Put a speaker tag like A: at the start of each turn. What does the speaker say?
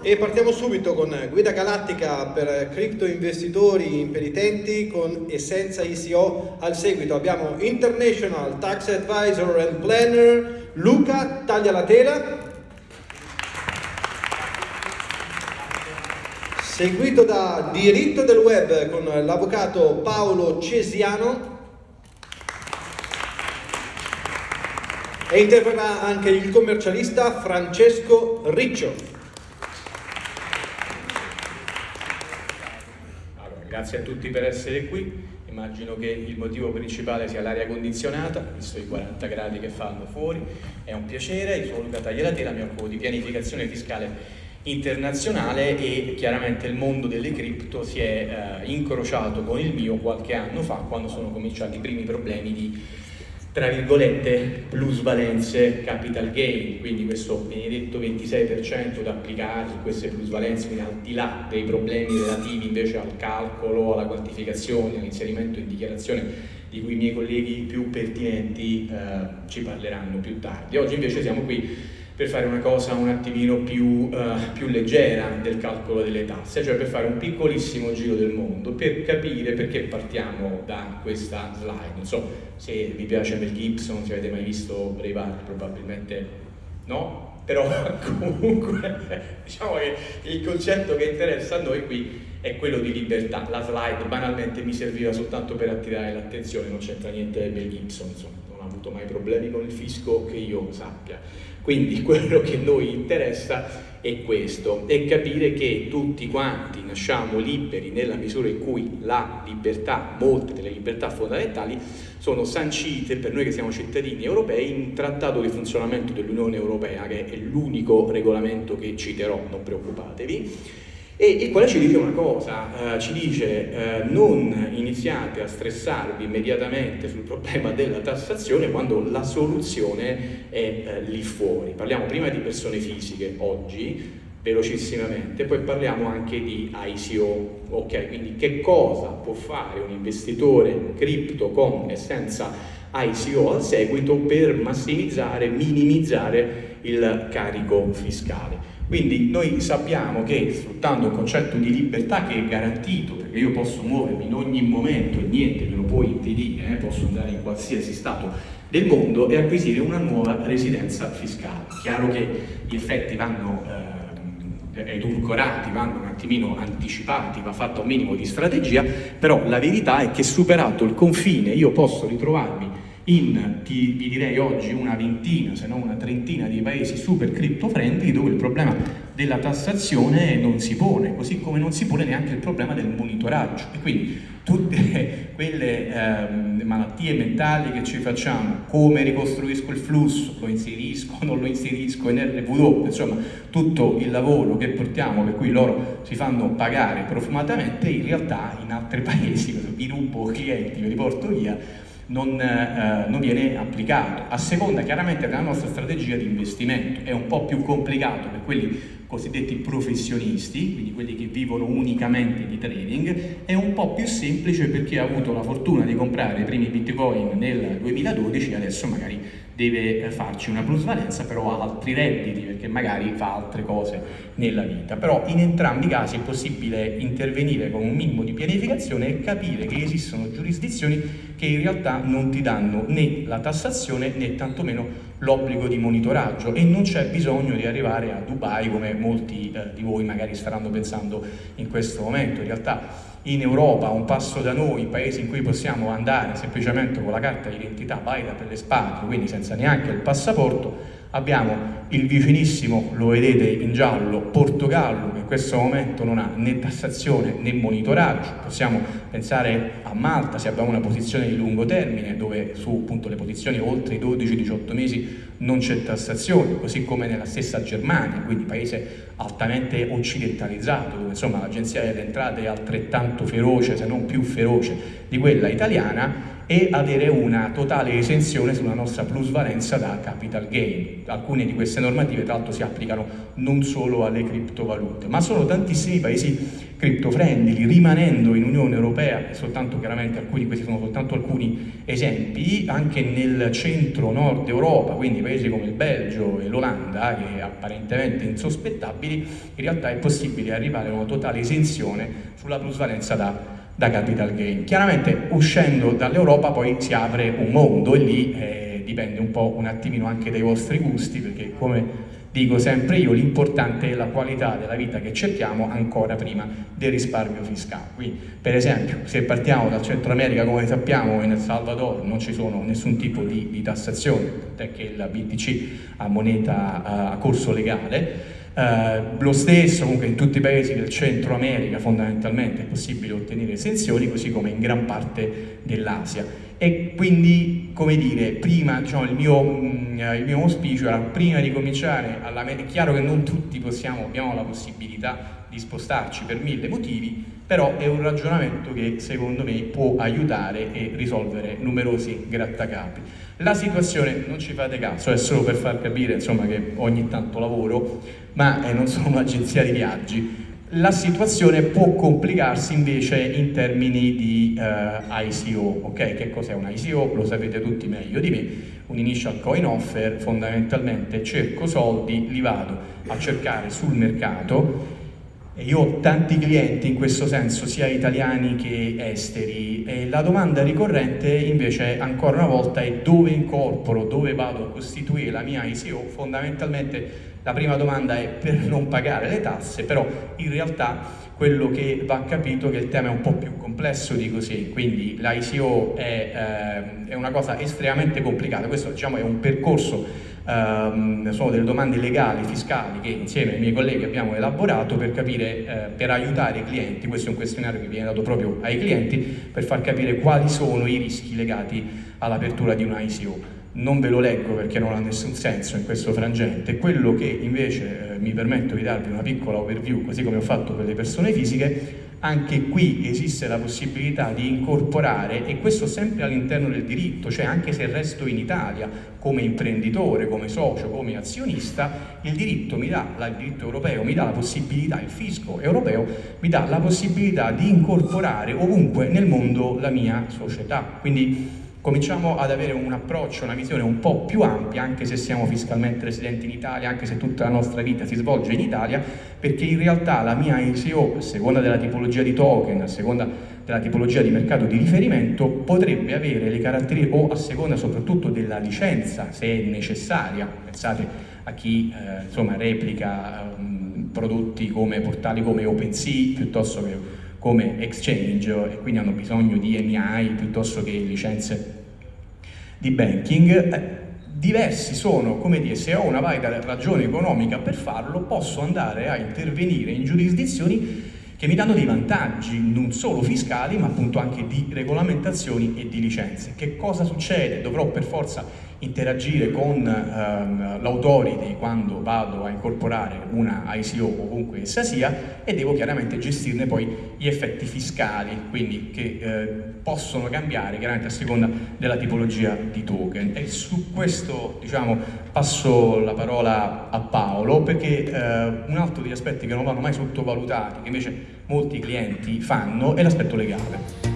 A: E partiamo subito con guida galattica per cripto investitori impenitenti con Essenza ICO. Al seguito abbiamo International Tax Advisor and Planner Luca Taglia la tela. Seguito da Diritto del Web con l'avvocato Paolo Cesiano. E interverrà anche il commercialista Francesco Riccio.
B: Grazie a tutti per essere qui, immagino che il motivo principale sia l'aria condizionata, visto i 40 gradi che fanno fuori, è un piacere, io sono Luca Taglialatela, mi occupo di pianificazione fiscale internazionale e chiaramente il mondo delle cripto si è eh, incrociato con il mio qualche anno fa quando sono cominciati i primi problemi di tra virgolette plusvalenze capital gain, quindi questo benedetto 26% da applicare su queste plusvalenze, quindi al di là dei problemi relativi invece al calcolo, alla quantificazione, all'inserimento in dichiarazione di cui i miei colleghi più pertinenti eh, ci parleranno più tardi. Oggi invece siamo qui per fare una cosa un attimino più, uh, più, leggera del calcolo delle tasse, cioè per fare un piccolissimo giro del mondo, per capire perché partiamo da questa slide. Non so se vi piace Mel Gibson, se avete mai visto Braveheart, probabilmente no, però comunque diciamo che il concetto che interessa a noi qui è quello di libertà. La slide banalmente mi serviva soltanto per attirare l'attenzione, non c'entra niente Mel Gibson, insomma, non ha avuto mai problemi con il fisco che io sappia. Quindi quello che noi interessa è questo, è capire che tutti quanti nasciamo liberi nella misura in cui la libertà, molte delle libertà fondamentali, sono sancite per noi che siamo cittadini europei in trattato di funzionamento dell'Unione Europea, che è l'unico regolamento che citerò, non preoccupatevi, e il quale ci dice una cosa, eh, ci dice eh, non iniziate a stressarvi immediatamente sul problema della tassazione quando la soluzione è eh, lì fuori. Parliamo prima di persone fisiche oggi, velocissimamente, poi parliamo anche di ICO, ok? Quindi che cosa può fare un investitore cripto con e senza ICO al seguito per massimizzare, minimizzare il carico fiscale. Quindi noi sappiamo che sfruttando un concetto di libertà che è garantito, perché io posso muovermi in ogni momento e niente me lo può impedire, eh, posso andare in qualsiasi stato del mondo e acquisire una nuova residenza fiscale. Chiaro che gli effetti vanno eh, edulcorati, vanno un attimino anticipati, va fatto un minimo di strategia, però la verità è che superato il confine io posso ritrovarmi in, ti, vi direi oggi, una ventina, se non una trentina di paesi super crypto friendly dove il problema della tassazione non si pone, così come non si pone neanche il problema del monitoraggio. E quindi tutte quelle eh, malattie mentali che ci facciamo, come ricostruisco il flusso, lo inserisco, non lo inserisco in RW, insomma tutto il lavoro che portiamo per cui loro si fanno pagare profumatamente, in realtà in altri paesi, vi rubo clienti, ve li porto via, non, eh, non, viene applicato. A seconda chiaramente della nostra strategia di investimento. È un po' più complicato per quelli cosiddetti professionisti, quindi quelli che vivono unicamente di trading, è un po' più semplice per chi ha avuto la fortuna di comprare i primi bitcoin nel 2012 e adesso magari deve farci una plusvalenza, però ha altri redditi perché magari fa altre cose nella vita. Però in entrambi i casi è possibile intervenire con un minimo di pianificazione e capire che esistono giurisdizioni che in realtà non ti danno né la tassazione né tantomeno l'obbligo di monitoraggio e non c'è bisogno di arrivare a Dubai come molti eh, di voi magari staranno pensando in questo momento. In realtà in Europa, un passo da noi, paesi in cui possiamo andare semplicemente con la carta d'identità valida per le spalle, quindi senza neanche il passaporto, abbiamo il vicinissimo, lo vedete in giallo, Portogallo, che in questo momento non ha né tassazione né monitoraggio, possiamo pensare a Malta se abbiamo una posizione di lungo termine, dove su appunto, le posizioni oltre i 12-18 mesi non c'è tassazione, così come nella stessa Germania, quindi paese altamente occidentalizzato, dove l'agenzia delle entrate è altrettanto feroce, se non più feroce di quella italiana, e avere una totale esenzione sulla nostra plusvalenza da capital gain. Alcune di queste normative tra l'altro si applicano non solo alle criptovalute, ma sono tantissimi paesi crypto friendly, rimanendo in Unione Europea, soltanto chiaramente alcuni, questi sono soltanto alcuni esempi, anche nel centro-nord Europa, quindi paesi come il Belgio e l'Olanda, che apparentemente insospettabili, in realtà è possibile arrivare a una totale esenzione sulla plusvalenza da da capital gain. Chiaramente uscendo dall'Europa poi si apre un mondo e lì eh, dipende un po' un attimino anche dai vostri gusti perché come dico sempre io l'importante è la qualità della vita che cerchiamo ancora prima del risparmio fiscale. Quindi per esempio se partiamo dal Centro America come sappiamo in El Salvador non ci sono nessun tipo di, di tassazione, tant'è che il BTC ha moneta uh, a corso legale eh, lo stesso comunque in tutti i paesi del Centro America fondamentalmente è possibile ottenere esenzioni, così come in gran parte dell'Asia. E quindi, come dire, prima, diciamo, il mio, mm, il mio auspicio era prima di cominciare, è chiaro che non tutti possiamo, abbiamo la possibilità di spostarci per mille motivi, però è un ragionamento che secondo me può aiutare e risolvere numerosi grattacapi. La situazione, non ci fate caso, è solo per far capire insomma, che ogni tanto lavoro, ma eh, non sono un'agenzia di viaggi. La situazione può complicarsi invece in termini di eh, ICO, ok? Che cos'è un ICO? Lo sapete tutti meglio di me, un initial coin offer, fondamentalmente cerco soldi, li vado a cercare sul mercato e io ho tanti clienti in questo senso, sia italiani che esteri, e la domanda ricorrente invece ancora una volta è dove incorporo, dove vado a costituire la mia ICO, fondamentalmente la prima domanda è per non pagare le tasse, però in realtà quello che va capito è che il tema è un po' più complesso di così, quindi l'ICO è, eh, è una cosa estremamente complicata, questo diciamo è un percorso Um, sono delle domande legali, fiscali che insieme ai miei colleghi abbiamo elaborato per capire, eh, per aiutare i clienti, questo è un questionario che viene dato proprio ai clienti, per far capire quali sono i rischi legati all'apertura di una ICO. Non ve lo leggo perché non ha nessun senso in questo frangente, quello che invece eh, mi permetto di darvi una piccola overview, così come ho fatto per le persone fisiche, anche qui esiste la possibilità di incorporare, e questo sempre all'interno del diritto, cioè anche se resto in Italia come imprenditore, come socio, come azionista, il diritto, mi dà, il diritto europeo mi dà la possibilità, il fisco europeo mi dà la possibilità di incorporare ovunque nel mondo la mia società. Quindi cominciamo ad avere un approccio, una visione un po' più ampia, anche se siamo fiscalmente residenti in Italia, anche se tutta la nostra vita si svolge in Italia, perché in realtà la mia ICO, a seconda della tipologia di token, a seconda della tipologia di mercato di riferimento, potrebbe avere le caratteristiche, o a seconda soprattutto della licenza, se è necessaria, pensate a chi eh, insomma, replica um, prodotti come portali come OpenSea, piuttosto che come exchange e quindi hanno bisogno di EMI piuttosto che licenze di banking, eh, diversi sono, come dire, se ho una valida ragione economica per farlo, posso andare a intervenire in giurisdizioni che mi danno dei vantaggi non solo fiscali ma appunto anche di regolamentazioni e di licenze. Che cosa succede? Dovrò per forza interagire con ehm, l'autority quando vado a incorporare una ICO ovunque essa sia e devo chiaramente gestirne poi gli effetti fiscali, quindi che eh, possono cambiare chiaramente a seconda della tipologia di token. E su questo diciamo, passo la parola a Paolo perché eh, un altro degli aspetti che non vanno mai sottovalutati, che invece molti clienti fanno, è l'aspetto legale.